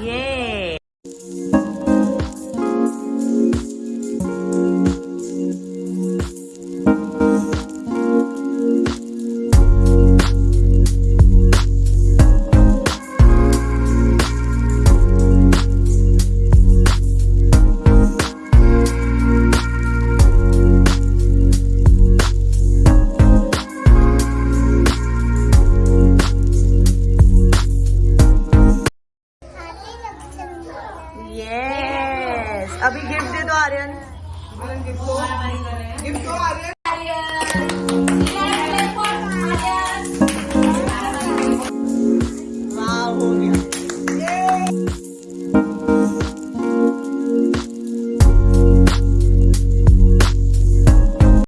Yay! Yes अभी gift दे दो आर्यन। गिफ्ट दो आर्यन।